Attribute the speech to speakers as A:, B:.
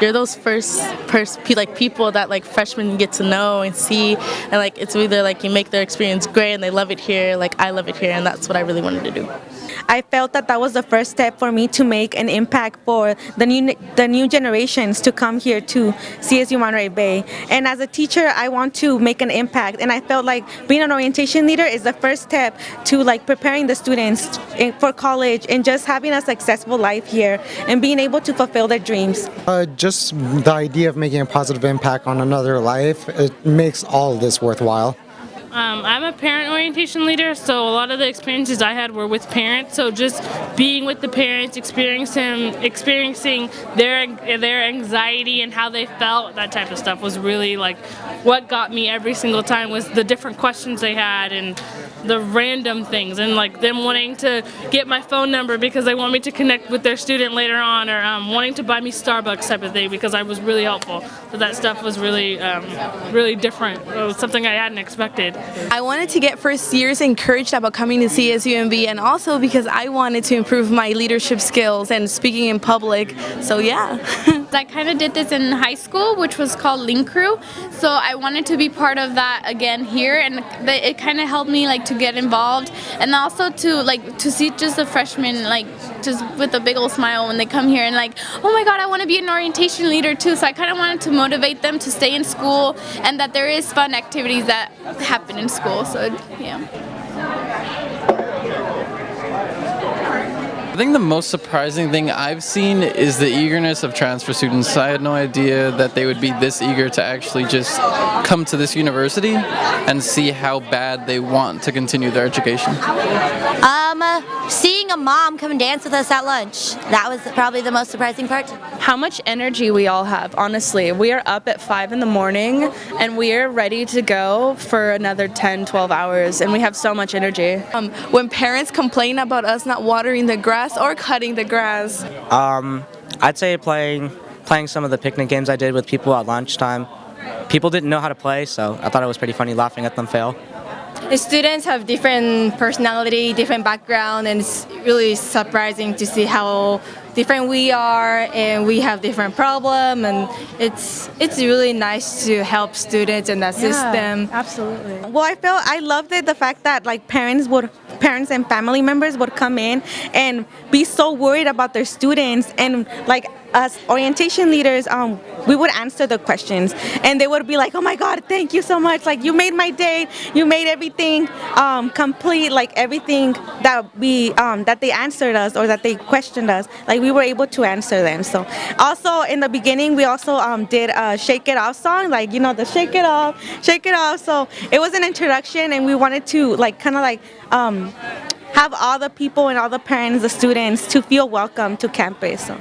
A: you're those first pers- like people that like freshmen get to know and see and like it's either like you make their experience great and they love it here like I love it here and that's what I really wanted to do.
B: I felt that that was the first step for me to make an impact for the new the new generations to come here to CSU Monterey Bay. And as a teacher, I want to make an impact. And I felt like being an orientation leader is the first step to like preparing the students for college and just having a successful life here and being able to fulfill their dreams.
C: Uh, just the idea of making a positive impact on another life, it makes all of this worthwhile.
D: Um, I'm a parent orientation leader, so a lot of the experiences I had were with parents. So just being with the parents, experiencing experiencing their their anxiety and how they felt, that type of stuff was really like what got me every single time was the different questions they had and the random things and like them wanting to get my phone number because they want me to connect with their student later on or um, wanting to buy me Starbucks type of thing because I was really helpful. So that stuff was really, um, really different. It was something I hadn't expected.
E: I wanted to get first years encouraged about coming to CSUMB and also because I wanted to improve my leadership skills and speaking in public. So yeah.
F: I kind of did this in high school which was called Link Crew. So I wanted to be part of that again here and it kind of helped me like to get involved and also to like to see just the freshmen like just with a big old smile when they come here and like oh my god I want to be an orientation leader too so I kind of wanted to motivate them to stay in school and that there is fun activities that happen in school so yeah
G: think the most surprising thing I've seen is the eagerness of transfer students. I had no idea that they would be this eager to actually just come to this university and see how bad they want to continue their education.
H: Um, seeing a mom come and dance with us at lunch. That was probably the most surprising part.
I: How much energy we all have, honestly. We are up at 5 in the morning and we are ready to go for another 10, 12 hours and we have so much energy.
E: Um, when parents complain about us not watering the grass or cutting the grass?
J: Um, I'd say playing, playing some of the picnic games I did with people at lunchtime. People didn't know how to play, so I thought it was pretty funny laughing at them fail.
K: The students have different personality, different background, and it's really surprising to see how different we are and we have different problem and it's it's really nice to help students and assist
B: Yeah,
K: them.
B: Absolutely. Well, I felt I loved it the fact that like parents would parents and family members would come in and be so worried about their students and like us orientation leaders um we would answer the questions. And they would be like oh my god thank you so much. Like you made my day. You made everything um complete like everything that we um that they answered us or that they questioned us. Like we were able to answer them. So also in the beginning we also um did a shake it off song like you know the shake it off shake it off. So it was an introduction and we wanted to like kind of like um have all the people and all the parents the students to feel welcome to campus so